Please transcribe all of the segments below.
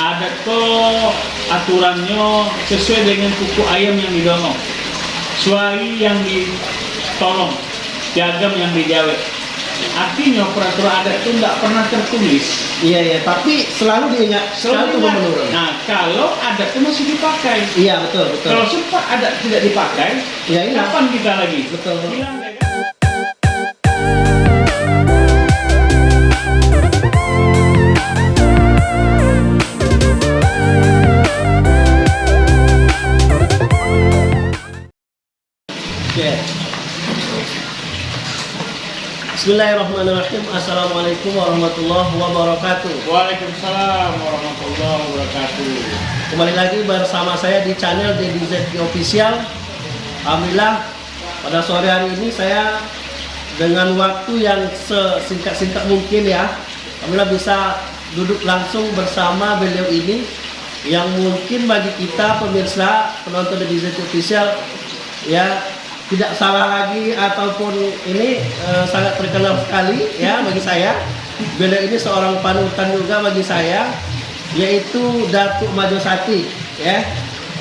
adat kok aturannya sesuai dengan kuku ayam yang didonong suami yang ditolong jagam yang dijawet artinya peraturan adat itu nggak pernah tertulis Iya iya, tapi selalu diingat, selalu Selalu menurun. nah kalau adat itu masih dipakai Iya betul betul. kalau sempat adat tidak dipakai Ya hilang. kapan kita lagi Betul. hilang Bismillahirrahmanirrahim. Assalamualaikum warahmatullahi wabarakatuh. Waalaikumsalam warahmatullahi wabarakatuh Kembali lagi bersama saya di channel ZK Official. Alhamdulillah pada sore hari ini saya dengan waktu yang sesingkat-singkat mungkin ya, Alhamdulillah bisa duduk langsung bersama beliau ini yang mungkin bagi kita pemirsa penonton ZK Official ya tidak salah lagi ataupun ini eh, sangat terkenal sekali ya bagi saya. Beliau ini seorang panutan juga bagi saya yaitu Datuk Majosati ya.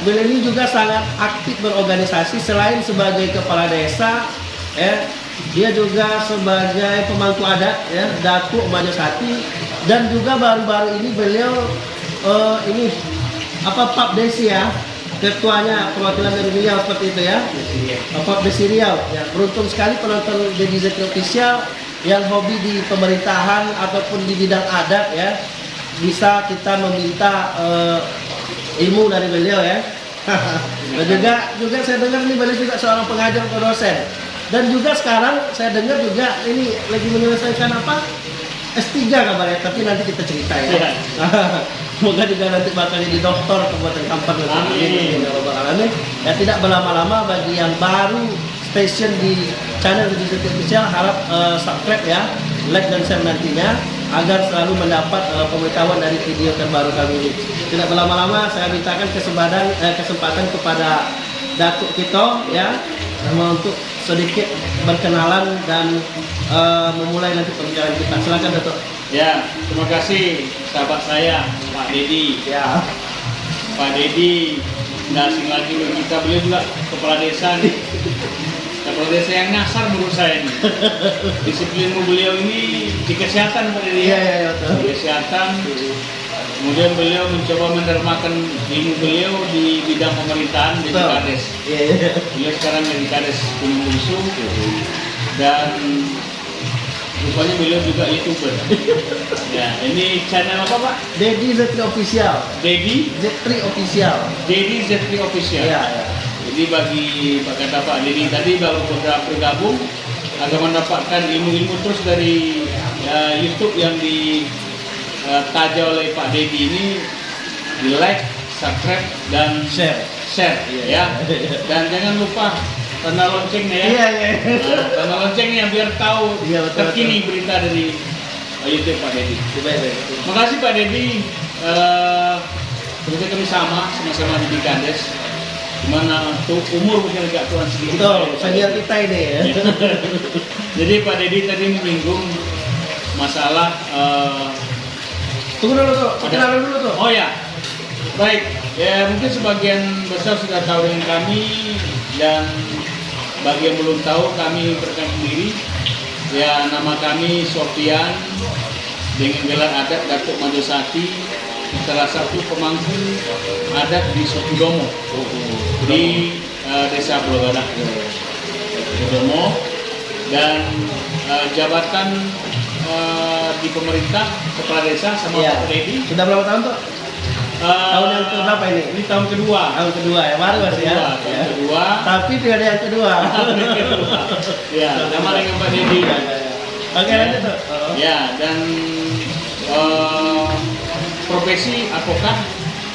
Beliau ini juga sangat aktif berorganisasi selain sebagai kepala desa ya. Dia juga sebagai pemangku adat ya Datuk Majosati dan juga baru-baru ini beliau eh, ini apa Pak Desi ya ketuanya perwakilan dari Riau seperti itu ya. Bapak Desi Riau. Ya beruntung sekali penonton Deddy Zeki Official yang hobi di pemerintahan ataupun di bidang adat ya bisa kita meminta eh, ilmu dari beliau ya. Dan juga juga saya dengar ini beliau juga seorang pengajar atau dosen. Dan juga sekarang saya dengar juga ini lagi menyelesaikan apa S3 kabarnya tapi nanti kita cerita ya Iya. Semoga juga nanti bakal jadi dokter Kabupaten Kampar. Amin. Amin. Ya. Ya tidak berlama-lama bagi yang baru station di channel Digital Official harap eh, subscribe ya, like dan share nantinya agar selalu mendapat eh, pemberitahuan dari video terbaru kami ini. Tidak berlama-lama saya mintakan kesempatan eh, kesempatan kepada Datuk Kito ya sama untuk sedikit berkenalan dan eh, memulai nanti pembicaraan kita. Silakan Datuk. Ya, terima kasih sahabat saya Pak Dedi. Ya. Pak Dedi nggak asing lagi kita beliau juga kepala desa nih. Kepala desa yang nyasar menurut saya nih. Disiplin beliau ini di kesehatan Pak Dedi. Iya iya iya. Di kesehatan. Kemudian beliau mencoba menermakan ilmu beliau di bidang pemerintahan di. Kades. Iya iya. Beliau sekarang jadi Kades Gunung Bungsu dan rupanya beliau juga youtuber. ya, ini channel apa Pak? Dedi Zetri Official. Dedi Zetri Official. Dedi Zetri Official. Iya, iya. Jadi bagi Pak kata Pak Dedi tadi baru beberapa bergabung agar mendapatkan ilmu-ilmu terus dari uh, YouTube yang ditaja oleh Pak Dedi ini di like, subscribe dan Share. share Iya, ya. iya. Dan jangan lupa tanda loncengnya ya. Iya, iya. Nah, tanda loncengnya biar tahu Iya, betul, terkini berita dari uh, YouTube Pak Dedi. Coba ya. Terima kasih Pak Dedi. Eh, Sebenarnya kami sama, sama-sama di Kades. Di mana tuh umur mungkin agak tuan sedikit. Betul, senior kita ini ya. Jadi Pak Dedi tadi menyinggung masalah eh, Tunggu dulu tuh, Ada. kenalan dulu tuh. Oh ya, baik. Ya mungkin sebagian besar sudah tahu dengan kami dan bagi yang belum tahu kami perkenalkan diri. Ya nama kami Sofian dengan gelar adat Datuk Majosati salah satu pemangku adat di Sofidomo di eh, Desa Pulau Gadah. Sofidomo dan eh, jabatan di pemerintah kepala desa sama Iya. Pak Dedi Sudah berapa tahun tuh? Eh, Tahun yang keberapa ini? Ini tahun kedua. Tahun kedua ya, baru masih ya. Kedua, tahun Ya. kedua. Tapi tidak ada yang kedua. Ya, sama dengan Pak Dedi. Oke lanjut tuh. Oh. Ya, dan eh, profesi advokat,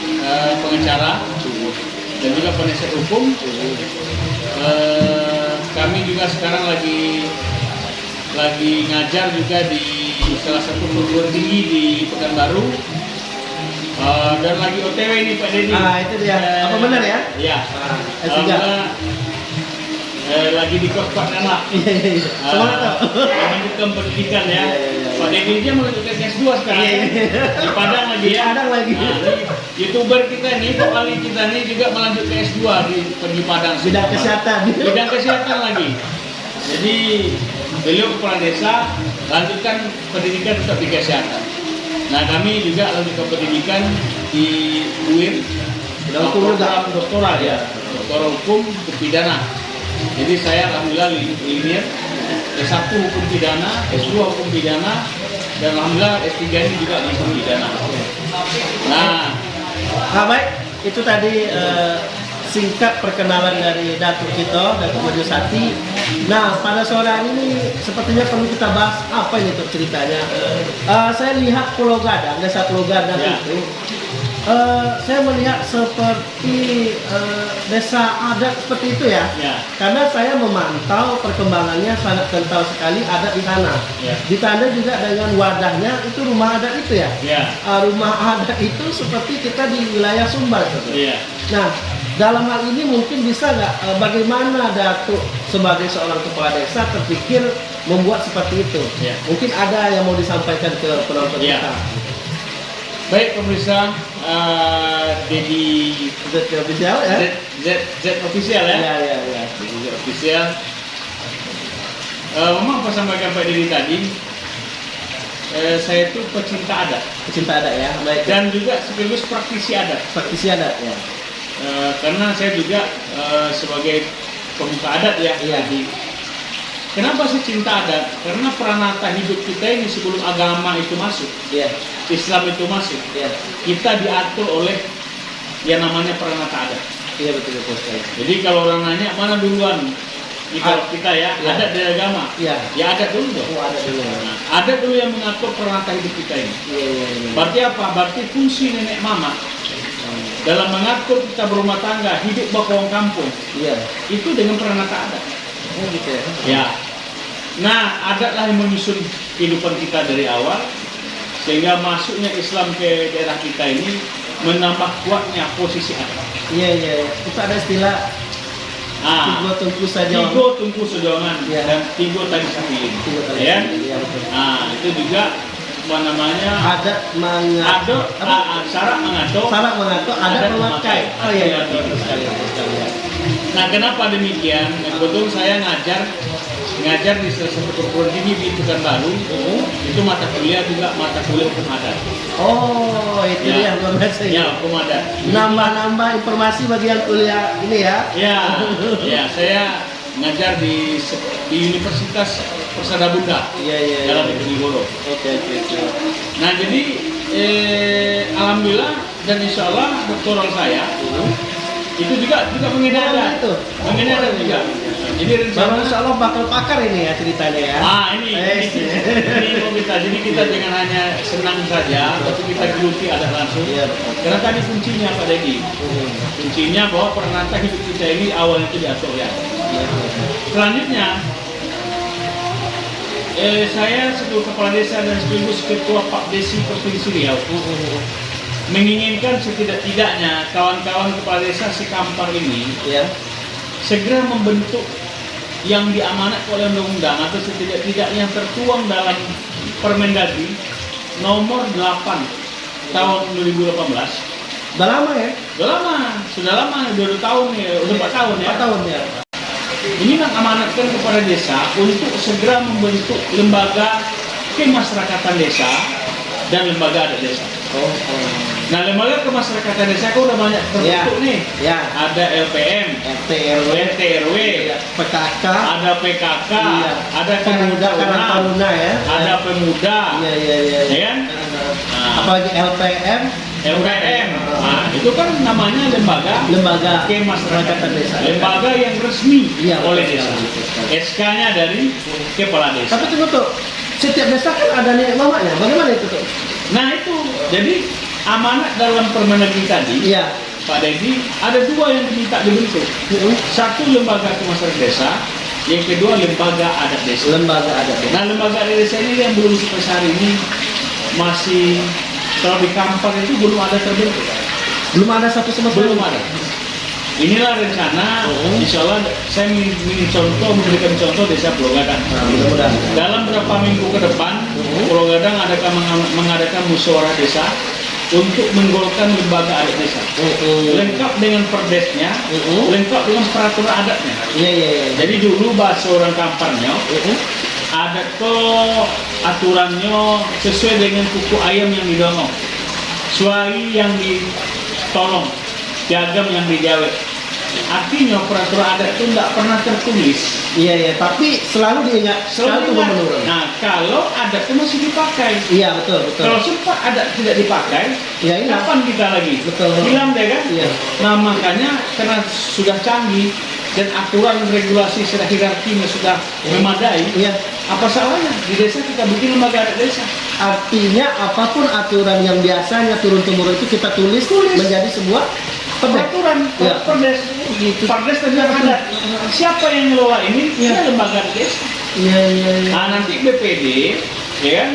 eh, pengacara, dan juga penasihat hukum. Eh, kami juga sekarang lagi lagi ngajar juga di salah satu perguruan tinggi di Pekanbaru. Eh, dan lagi OTW nih Pak Dedi. Ah, itu dia. Apa benar ya? Iya. Ah, S3. Alhamdulillah, eh, lagi di kos Pak Nana. Iya iya iya. Semangat tuh. Ah, melanjutkan pendidikan ya. Pak Deddy dia melanjutkan S2 sekarang. Di Padang lagi Di ya. Padang lagi. Nah, ini YouTuber kita nih, kembali kita nih juga melanjut ke S2 di, di Padang. Bidang kesehatan. Bidang kesehatan lagi. Jadi beliau kepala desa lanjutkan pendidikan tetap di kesehatan. Nah kami juga lanjutkan pendidikan di UIN juga. program doktoral ya, doktoral hukum pidana. Jadi saya alhamdulillah li- linear S1 hukum pidana, S2 hukum pidana, dan alhamdulillah S3 ini juga di hukum pidana. Nah, Nah, baik, itu tadi eh, singkat perkenalan dari Datuk Cito, Datuk Majusati. Nah, pada sore hari ini sepertinya perlu kita bahas apa ini untuk ceritanya. Eh, saya lihat Pulau Gadang, desa Pulau Gadang Ya. itu, eh, saya melihat seperti eh, desa adat seperti itu ya. ya, Karena saya memantau perkembangannya sangat kental sekali adat di sana. Ya. Ditanda juga dengan wadahnya itu rumah adat itu ya. ya, Uh, rumah adat itu seperti kita di wilayah Sumbar. Iya. Nah, dalam hal ini mungkin bisa nggak uh, bagaimana Datuk sebagai seorang kepala desa terpikir membuat seperti itu? Ya. Mungkin ada yang mau disampaikan ke penonton Ya. kita. Baik pemirsa, uh, Dedi Z official ya? Z, Z, Z official ya. Ya, ya, ya. Z official. Eh, memang apa sampaikan Pak Diri tadi, eh, saya itu pecinta adat Pecinta adat ya, baik. dan juga sekaligus praktisi adat. praktisi adat ya. Eh, karena saya juga eh, sebagai pemuka adat ya. Iya. Jadi, kenapa sih cinta adat? Karena peranata hidup kita ini sebelum agama itu masuk, Iya, Islam itu masuk, iya. kita diatur oleh yang namanya peranata adat. Iya betul betul sekali. Jadi kalau orang nanya mana duluan, kalau Ah, kita ya, iya. adat dari agama, Iya. ya adat dulu dong. Oh, ada dulu. Nah, adat dulu yang mengatur peranata hidup kita ini. Iya, iya, iya. Berarti apa? Berarti fungsi nenek mama dalam mengatur kita berumah tangga, hidup bakawang kampung, Iya. itu dengan peranata adat. Oh gitu ya. Ya. Nah, adatlah yang menyusun kehidupan kita dari awal, sehingga masuknya Islam ke daerah kita ini menambah kuatnya posisi adat. Iya, iya, iya. Itu ada istilah Ah, tiga tungku saja. Tigo tungku sejongan Ya. dan tigo tadi tadi. Ya. Iya. Nah, itu juga apa namanya? Adat mengatur Ado, ah, ah, syarat mengatur. Salah mengatur ada Adat memakai. Oh iya, iya, Iya, betul sekali, betul sekali. ya. Nah, kenapa demikian? Kebetulan saya ngajar ngajar di salah satu perguruan tinggi di Pekanbaru. Itu mata kuliah juga mata kuliah hukum adat. Oh, itu Ya. dia biasa Ya, ya. hukum adat. Nambah-nambah informasi bagi yang kuliah ini ya. Ya, ya, saya ngajar di di Universitas Persada Bunda Iya, iya. iya. dalam Diponegoro. Oke, oke, oke. Nah jadi eh, alhamdulillah dan insya Allah doktoral saya itu juga juga Oh, adat, gitu. mengenai adat juga. Jadi rencana insya Allah bakal pakar ini ya ceritanya ya. Ah ini Eh, ini, ini mau kita jadi kita jangan hanya senang saja, tapi kita geluti adat langsung. Iya, betul. Karena tadi kuncinya Pak Dedi, Hmm. kuncinya bahwa peranata hidup kita ini awalnya itu diatur ya. Iya, iya. Selanjutnya, eh, saya sebagai kepala desa dan sekaligus ketua Pak Desi Provinsi Riau menginginkan setidak-tidaknya kawan-kawan kepala desa sekampar ini Iya. segera membentuk yang diamanatkan oleh undang-undang atau setidak-tidaknya yang tertuang dalam Permendagri nomor 8 tahun 2018 Udah lama ya? sudah lama, sudah lama, udah 2 tahun ya, udah 4 tahun ya. Empat tahun ya. Ini mengamanatkan kepada desa untuk segera membentuk lembaga kemasyarakatan desa dan lembaga adat desa. Oh, oh. Nah, lembaga kemasyarakatan desa kok udah banyak terbentuk nih. Ya. Ada LPM, RT RW, RT RW, PKK, ada PKK, Iya. ada pemuda Taruna, ya. ada pemuda, Iya, iya, iya. ya kan? Nah, Apalagi LPM, LPM. Nah, itu kan namanya lembaga lembaga kemasyarakatan desa. Lembaga yang resmi Iya, oleh desa. SK-nya dari kepala desa. Tapi tunggu tuh, setiap desa kan ada nenek mamanya. Bagaimana itu tuh? Nah itu, jadi amanat dalam Permendagri tadi, Iya. Pak Dedi, ada dua yang diminta dibentuk. Satu lembaga kemasyarakatan desa, yang kedua lembaga adat desa. Lembaga adat ya. Nah lembaga adat desa ini yang belum sampai hari ini masih kalau di Kampar itu belum ada terbentuk. Belum ada satu sama sekali. Belum ada. inilah rencana, Mhm. insya Allah saya ingin, contoh, memberikan contoh desa Pulau Gadang. Nah, mudah-mudahan. Dalam beberapa minggu ke depan, Mhm. Pulau Gadang akan meng- mengadakan musyawarah desa untuk menggolkan lembaga adat desa. Mm-mm. Lengkap dengan perdesnya, Mhm. lengkap dengan peraturan adatnya. Iya, iya, iya. Jadi dulu bahasa orang kamparnya, Adat tuh aturannya sesuai dengan kuku ayam yang didongong, suai yang ditolong, piagam yang dijawab. Artinya peraturan adat itu tidak pernah tertulis. Iya, iya. Tapi selalu diingat, selalu Selalu menurun. Nah, kalau adat itu masih dipakai. Iya, betul, betul. Kalau sempat adat tidak dipakai, Ya, hilang. kapan kita lagi? Betul. Hilang deh kan? Iya. Nah makanya karena sudah canggih dan aturan regulasi secara hierarkinya sudah memadai, Iya. Apa salahnya di desa kita bikin lembaga adat desa? Artinya apa pun aturan yang biasanya turun temurun itu kita tulis, Tulis. menjadi sebuah. Peraturan, Iya. perdes, Gitu. perdes tentang adat. Siapa yang ngelola ini? Ya lembaga adat desa. Iya, iya, iya. Nah nanti BPD, ya kan,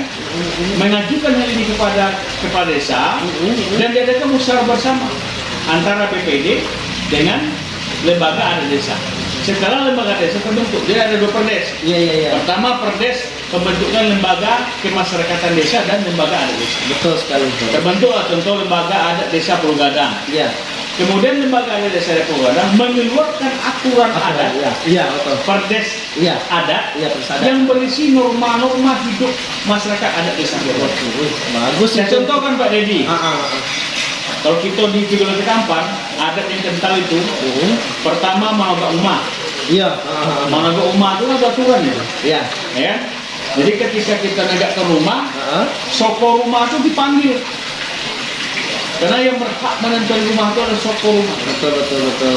mengajukan hal ini kepada kepala desa Mhm. dan diadakan musyawarah bersama antara BPD dengan lembaga adat desa. Setelah lembaga desa terbentuk, dia ada dua perdes. Iya, iya, iya. Pertama perdes pembentukan lembaga kemasyarakatan desa dan lembaga adat desa. Betul sekali. betul. Terbentuklah contoh lembaga adat desa Pulau Gadang. Iya. Kemudian lembaga adat desa Pulau Gadang mengeluarkan aturan adat Iya, iya, betul. perdes Iya. adat Iya, persada. yang berisi norma-norma hidup masyarakat adat desa Pulau Gadang. Wih, Bagus Saya contohkan Pak Dedi, Ah, ah, ah. Kalau kita di Vigola Kampar, adat yang kental itu Mhm. pertama managa umah. Iya. ah, ah, ah. Managa umah itu ada aturan itu, Iya. ya. Jadi ketika kita negak ke rumah, Ah, ah. soko rumah itu dipanggil. Karena yang berhak menentukan rumah itu adalah soko rumah. Betul, betul, betul.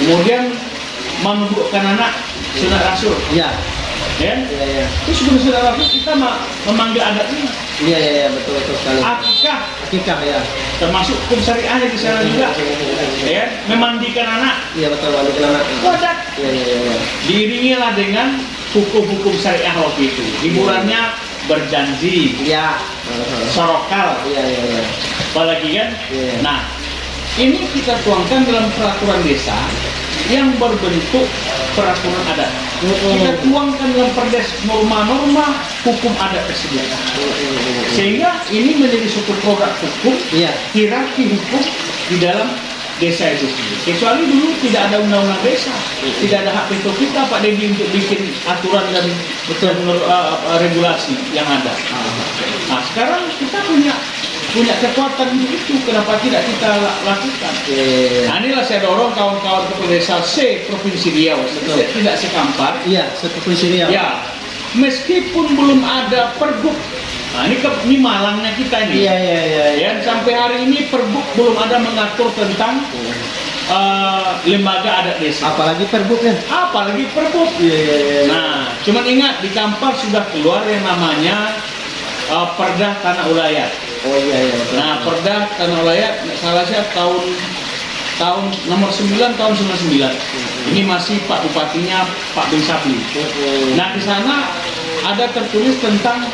Kemudian menundukkan anak sunat rasul, Iya. Ya. Iya, iya. Terus sebelum sunat rasul kita ma- memanggil adatnya Iya, iya, iya, betul, betul sekali. akikah, Akikah ya. termasuk hukum syariahnya di sana juga, ya. Memandikan anak, Iya, betul, wali anak. adat. Iya, iya, iya. Diiringilah dengan hukum-hukum syariah waktu itu. Hiburannya berjanji, Iya. Sorokal, Iya, iya, iya. apalagi kan? Iya. Nah, ini kita tuangkan dalam peraturan desa yang berbentuk peraturan adat. Kita tuangkan dalam perdes norma-norma hukum adat tersebut. Sehingga ini menjadi suatu produk hukum, Iya. hierarki hukum di dalam desa itu. Kecuali dulu tidak ada undang-undang desa, tidak ada hak veto kita Pak Dedi untuk bikin aturan dan Betul. uh, uh, regulasi yang ada. Nah sekarang kita punya punya kekuatan itu, kenapa tidak kita la- lakukan? Iya. Nah inilah saya dorong kawan-kawan kepala desa C Provinsi Riau, Betul. tidak sekampar. Iya, seperti sini ya. Ya, meskipun belum ada pergub. Nah ini, ke, ini malangnya kita ini. Iya, iya, iya. iya. Ya, sampai hari ini pergub belum ada mengatur tentang uh, lembaga adat desa. Apalagi perbuknya. Apalagi pergub. Iya, iya, iya. Nah, cuman ingat di Kampar sudah keluar yang namanya uh, Perda Tanah Ulayat. Oh iya, iya. Nah, Perda Tanah nggak salah saya tahun tahun nomor 9 tahun 99. Ini masih Pak Bupatinya Pak Bin Sapli. Mhm. Nah, di sana ada tertulis tentang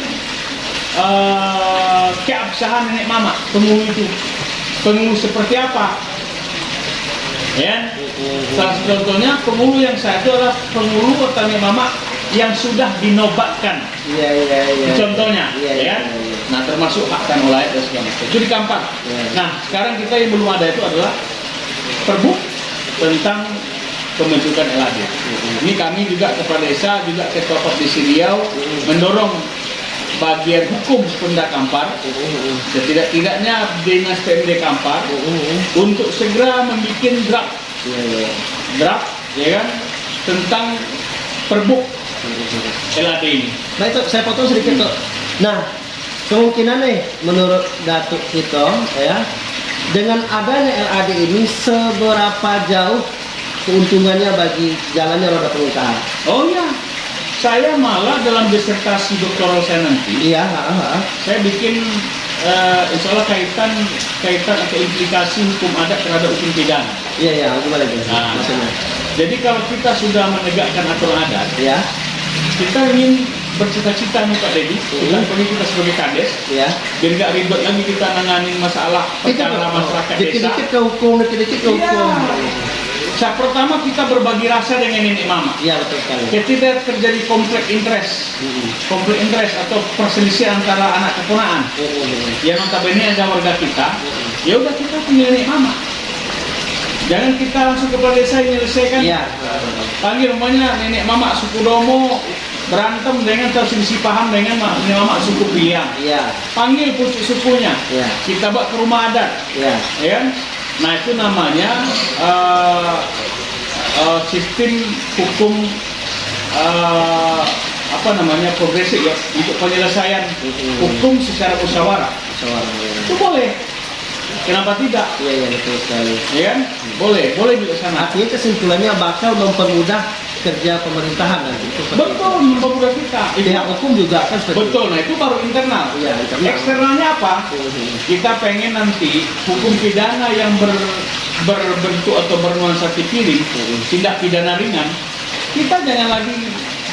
uh, keabsahan nenek mama penghulu itu. Penghulu seperti apa? Ya. Salah satu contohnya penghulu yang satu adalah penghulu atau nenek mama yang sudah dinobatkan. Iya, iya, iya. Itu contohnya, Iya, ya iya, kan? Nah, termasuk hak dan dan segala macam. Itu di Kampar. Iya. Nah, sekarang kita yang belum ada itu adalah perbuk tentang pembentukan LAD. Mhm. Ini kami juga kepala desa, juga ketua Kopdisi Riau Mhm. mendorong bagian hukum Pemda Kampar, Mhm. setidak-tidaknya dinas PMD Kampar untuk segera membuat draft Iya, iya. draft ya kan tentang perbuk LAD ini. Baik, Tok, saya potong sedikit, Tok. Nah, kemungkinan nih menurut Datuk Tito ya, dengan adanya LAD ini seberapa jauh keuntungannya bagi jalannya roda pengusaha? Oh iya, saya malah dalam disertasi doktoral saya nanti, Iya, ha, ha. saya bikin eh, insya Allah kaitan kaitan atau implikasi hukum adat terhadap hukum pidana. Iya, iya, gimana itu? Nah. Maksudnya? Jadi kalau kita sudah menegakkan aturan adat, Ya, kita ingin bercita-cita nih Pak Dedi, kita Hmm. apalagi kita sebagai kades, ya. biar nggak ribet lagi kita nanganin masalah Kita perkara masyarakat desa. dikit-dikit ke hukum, dikit-dikit ke Iya. hukum. Saat pertama kita berbagi rasa dengan nenek mama. Iya betul sekali. Ketika terjadi konflik interest, Mm-mm. konflik interest atau perselisihan antara anak keponaan Mm-mm. yang notabene ada warga kita, Mm-mm. ya udah kita panggil nenek mama. Jangan kita langsung ke desa menyelesaikan. Iya. Panggil rumahnya nenek mama suku Domo berantem dengan terselisih paham dengan ma- nenek mama suku Biang. Iya. Panggil pucuk sukunya. Iya. Kita bawa ke rumah adat. Iya. ya? Nah itu namanya eh, eh, sistem hukum eh, apa namanya progresif ya untuk penyelesaian Mhm. hukum secara musyawarah. Iya. Itu boleh. Kenapa tidak? Iya iya betul sekali. Ya kan? Boleh, boleh dilaksanakan. Artinya kesimpulannya bakal mempermudah kerja pemerintahan nanti. Itu Betul, mempermudah kita. Pihak hukum juga kan seperti Betul, nah itu baru internal. Iya, internal. Eksternalnya apa? Mhm. Kita pengen nanti hukum pidana yang ber, berbentuk atau bernuansa pikirin, Mhm. tindak pidana ringan, kita jangan lagi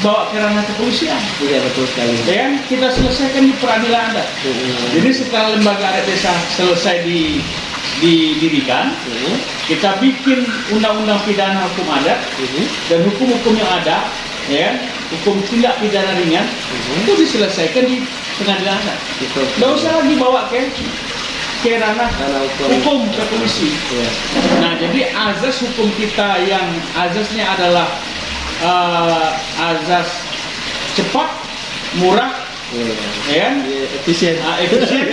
bawa ke ranah kepolisian. Iya betul sekali. Ya kan? Kita selesaikan di peradilan adat. Mhm. Jadi setelah lembaga adat desa selesai di, didirikan, Mhm. kita bikin undang-undang pidana hukum adat Mhm. dan hukum-hukum yang ada, ya hukum tindak pidana ringan, Mhm. itu diselesaikan di pengadilan adat. Nggak usah lagi bawa ke ke ranah hukum. ke polisi. Iya. Nah, jadi azas hukum kita yang azasnya adalah eh, azas cepat, murah, Iya. ya kan? Iya, efisien. Ah, efisien,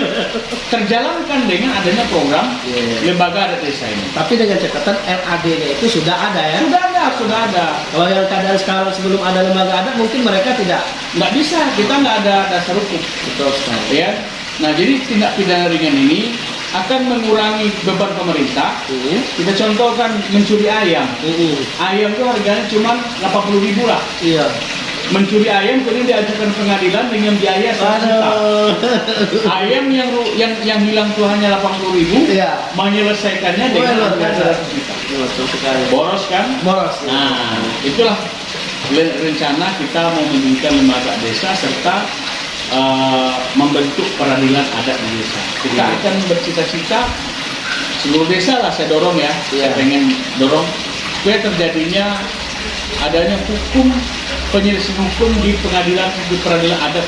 terjalankan dengan adanya program Iya, iya. lembaga adat desa ini. Tapi dengan catatan RAD-nya itu sudah ada ya. Sudah ada, sudah ada. Kalau yang keadaan sekarang sebelum ada lembaga adat mungkin mereka tidak Nggak bisa, kita nggak ada dasar hukum. betul sekali. Ya. Nah, jadi tindak pidana ringan ini akan mengurangi beban pemerintah. Mhm. Kita contohkan mencuri ayam. Mhm. Ayam itu harganya cuma 80 ribu lah. Iya. Mencuri ayam kemudian diajukan pengadilan dengan biaya 1 juta. Aduh. Ayam yang yang yang hilang hanya 80 ribu, Iya. menyelesaikannya dengan harga biasa. 100 juta. Boros kan? Boros. Nah, itulah rencana kita mau mendirikan lembaga desa serta eh, membentuk peradilan adat di desa. Kita Iya. akan bercita-cita seluruh desa lah saya dorong ya. Iya. Saya pengen dorong supaya terjadinya adanya hukum penyelesaian hukum di pengadilan di peradilan adat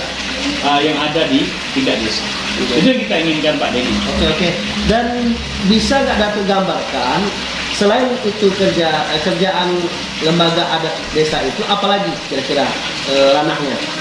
eh, yang ada di tiga desa. Itu yang kita inginkan Pak Denny. Oke oke. Dan bisa nggak Datuk gambarkan selain itu kerja eh, kerjaan lembaga adat desa itu apalagi kira-kira eh, ranahnya?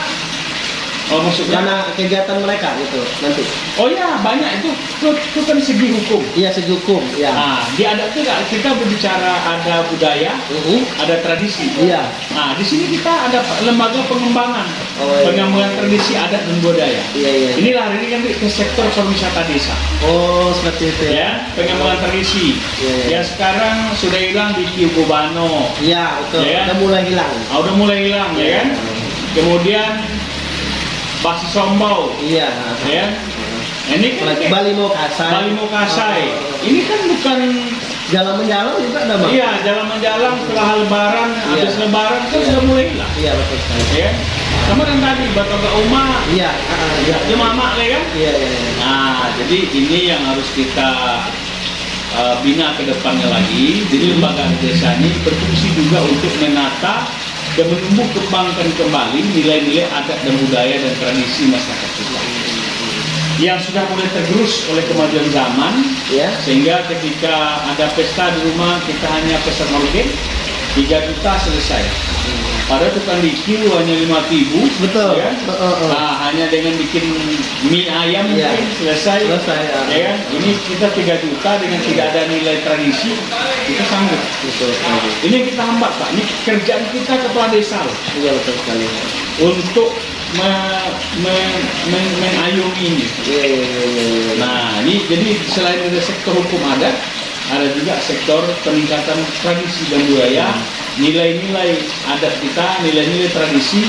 Oh maksudnya? Ranah kegiatan mereka gitu nanti. Oh ya banyak itu itu, itu kan segi hukum. Iya segi hukum. Ya. Nah, di adat itu kita berbicara ada budaya, Mhm. ada tradisi. Iya. Nah, di sini kita ada lembaga pengembangan, Oh, iya. pengembangan tradisi adat dan budaya. Iya iya. Inilah hari ini kan ke sektor pariwisata desa, Oh seperti itu ya. ya, pengembangan tradisi. Iya, iya. Yang sekarang sudah hilang di Kiubano, Iya betul. Iya. Udah mulai hilang. ah, udah mulai hilang ya kan. Kemudian Basi Sombau, Iya. ya. Nah, ini kan Bali mau kasai. Bali Mokasai. Oh. Ini kan bukan Jalan menjalan juga ada bang. Iya, jalan menjalan setelah lebaran, Iya. habis lebaran kan Iya. sudah mulai hilang. Iya betul sekali. Ya. Sama yang tadi Batoga Uma, Iya. Iya. dia mama ya kan? Iya iya. iya. Nah, jadi ini yang harus kita uh, bina ke depannya lagi. Jadi lembaga desa ini berfungsi juga untuk menata dan menumbuh kembangkan kembali nilai-nilai adat dan budaya dan tradisi masyarakat kita. Yang sudah mulai tergerus oleh kemajuan zaman, Iya. sehingga ketika ada pesta di rumah kita hanya pesta maulid 3 juta selesai padahal tukang bikin hanya 5 ribu Betul. ya? Uh, uh, uh. Nah, hanya dengan bikin mie ayam Iya. mungkin selesai Selesai, ya. ya kan? ini kita 3 juta dengan tidak ada nilai tradisi kita sanggup Betul sekali. ini kita hambat pak ini kerjaan kita kepala desa Iya betul sekali. untuk me- me- me- ini Iya iya iya. iya. Nah, ini jadi selain ada sektor hukum adat, ada juga sektor peningkatan tradisi dan budaya, nilai-nilai adat kita, nilai-nilai tradisi,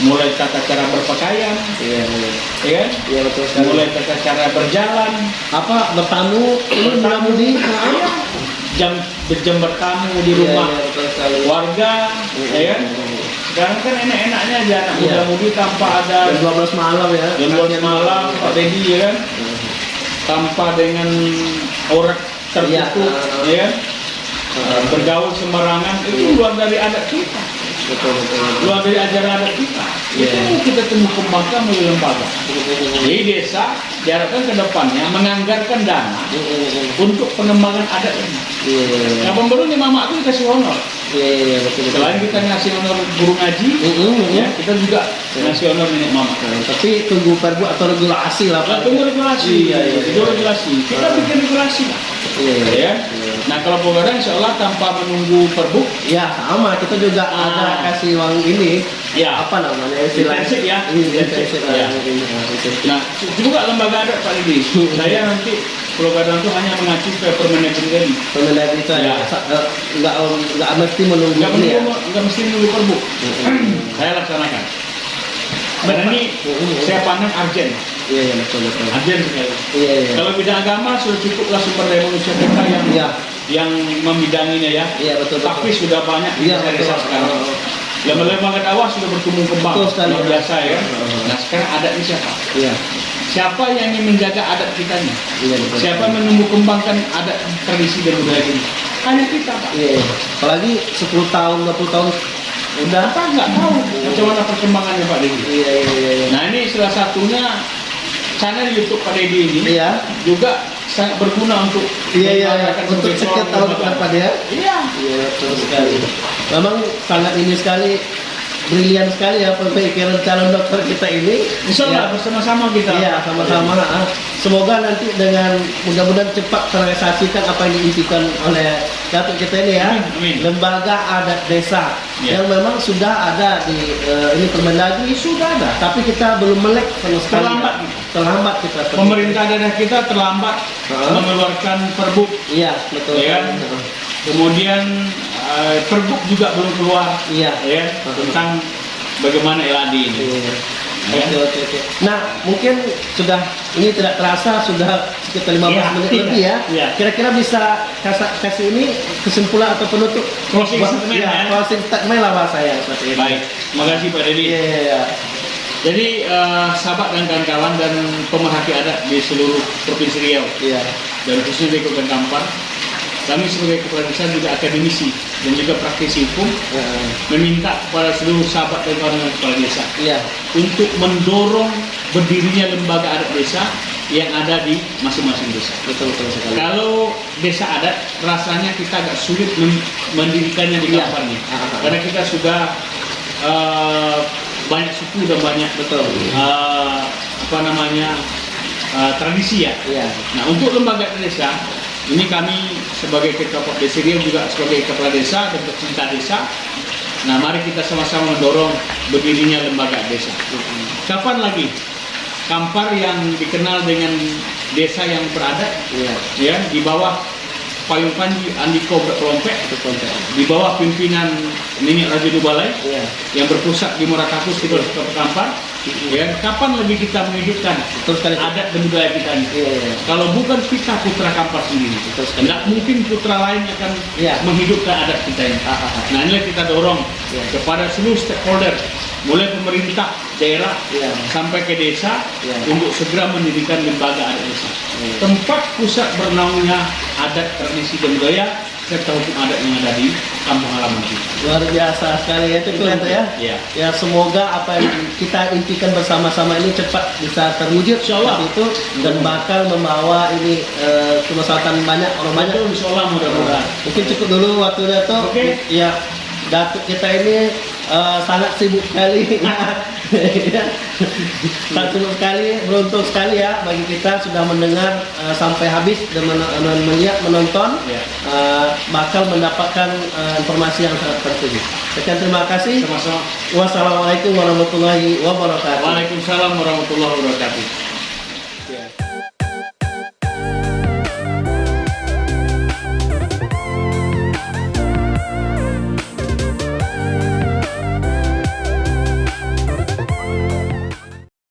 mulai tata cara berpakaian, Iya iya. ya kan? Iya betul sekali. Mulai tata cara berjalan, apa bertamu ini bertamu mudah-mudi Iya. jam berjam bertamu di Iya, rumah iya, betul sekali. warga, Iya, ya kan? Sekarang kan enak-enaknya aja anak Iya. muda-mudi tanpa ada jam 12 malam ya jam 12 malam, Pak Dedi ya kan? tanpa dengan orang tertutup Iya. ya kan? Bergaul sembarangan itu luar dari adat kita, betul betul betul. luar dari ajaran adat kita. Iya. Itu kita temu kembangkan melalui lembaga. Jadi desa diharapkan ke depannya menganggarkan dana untuk pengembangan adat ini. Iya iya iya. Nah pembarunya mama itu dikasih honor. Iya iya iya, betul betul. Selain kita ngasih honor guru ngaji, Mm-mm, mm-mm. ya kita juga ngasih honor nenek mama. Tapi tunggu perbu atau regulasi lah Nah, tunggu regulasi, Iya, iya, iya. regulasi. Kita bikin regulasi lah, Iya iya. ya. Iya. Nah kalau pemerintah insya Allah tanpa menunggu perbuk, Ya sama kita juga Ah. ada kasih uang ini ya. apa namanya Intensif ya? Iya, Intensif, ya. ini, ah, intensif. Nah juga lembaga adat Pak Didi, saya nanti Gadang itu hanya mengacu ke Permendagri tadi. Pemenang itu Ya. ya. sa- eh, nggak nggak mesti menunggu Nggak ini ya. menunggu, nggak mesti menunggu perbuk. saya laksanakan. Dan ini saya pandang arjen, Iya iya betul betul. arjen sekali. Iya iya. Kalau bidang agama sudah cukuplah sumber daya manusia kita yang Iya. yang membidanginya ya. Iya betul betul. Tapi sudah banyak Iya, betul. sekarang. Lembaga-lembaga dakwah sudah bertumbuh kembang. Betul sekali. Luar biasa ya. Oh. Nah sekarang adatnya siapa? Iya. Siapa yang ingin menjaga adat kita ini? Iya betul. Siapa yang menumbuh kembangkan adat tradisi dan budaya ini? Hanya kita Pak. Iya. iya. Apalagi 10 tahun 20 tahun udah. Kita nggak tahu macam mana perkembangannya Pak Dedi. Iya iya iya. iya. Nah ini salah satunya channel YouTube Pak Dedi ini Iya. juga sangat berguna untuk Iya iya iya. Untuk seorang tahun depan ya. Iya. Iya betul sekali. Memang sangat ini sekali brilian sekali ya pemikiran calon dokter kita ini. Insya Allah Ya. bersama-sama kita. Iya sama-sama. ah. Semoga nanti dengan mudah-mudahan cepat terrealisasikan apa yang diimpikan oleh datuk kita ini ya. Amin, amin. Lembaga adat desa Iya. yang memang sudah ada di eh, ini Permendagri sudah ada, tapi kita belum melek sama sekali. Terlambat. Terlambat kita. Pemerintah daerah kita terlambat Heeh. mengeluarkan perbuk. Iya betul. Iya kan? Kemudian perbuk juga belum keluar. Iya. Ya, tentang bagaimana LAD ini. Iya. Ya. Oke, oke, oke. Nah, mungkin sudah ini tidak terasa sudah sekitar 15 Iya, menit iya, lebih ya. iya. Kira-kira bisa kasih, kasih ini kesimpulan atau penutup Closing statement, ya, ya. Closing statement lah bahasa ya seperti ini. Baik, terima kasih Pak Dedi. Iya, iya, iya. Jadi eh, sahabat dan kawan-kawan dan pemerhati adat di seluruh provinsi Riau Iya. dan khususnya di Kabupaten Kampar, kami sebagai kepala desa juga akademisi dan juga praktisi hukum Heeh. meminta kepada seluruh sahabat dan kawan kepala desa Iya. untuk mendorong berdirinya lembaga adat desa yang ada di masing-masing desa. Betul betul sekali. Kalau desa adat rasanya kita agak sulit men- mendirikannya di Iya. Kampar nih. Ah, ah, ah. Karena kita sudah eh, banyak suku dan banyak Betul. eh, apa namanya eh, tradisi ya. Iya. Nah untuk lembaga desa ini kami sebagai ketua desa juga sebagai kepala desa dan pecinta desa. Nah mari kita sama-sama mendorong berdirinya lembaga desa. Kapan lagi Kampar yang dikenal dengan desa yang beradat Iya. ya di bawah payung panji Andiko konten. di bawah pimpinan Nenek Raja Dubalai Iya. yang berpusat di Murakakus di Kota Kampar ya kapan lagi kita menghidupkan Betul sekali. adat dan budaya kita ini Iya, iya. kalau bukan kita putra Kampar sendiri Betul sekali. tidak mungkin putra lain akan Iya. menghidupkan adat kita ini Ah, ah, ah. nah inilah kita dorong Iya. kepada seluruh stakeholder mulai pemerintah daerah Iya. sampai ke desa Iya. untuk segera mendirikan lembaga adat desa Iya. tempat pusat bernaungnya adat tradisi dan budaya hukum adat yang ada di kampung halaman kita. Luar biasa sekali ya itu kelihatan ya. Iya. Ya semoga apa yang kita impikan bersama-sama ini cepat bisa terwujud Insya Allah. itu dan bakal membawa ini kemaslahatan banyak orang banyak. Insya Allah mudah-mudahan. Mungkin cukup dulu waktunya tuh. Oke. Ya, datuk kita ini eh, sangat sibuk sekali. Sangat sibuk sekali, beruntung sekali ya bagi kita sudah mendengar eh, sampai habis dan men- men- melihat menonton. Ya. Eh, bakal mendapatkan eh, informasi yang sangat penting. Sekian terima kasih. Sama-sama. Wassalamualaikum warahmatullahi wabarakatuh. Waalaikumsalam warahmatullahi wabarakatuh.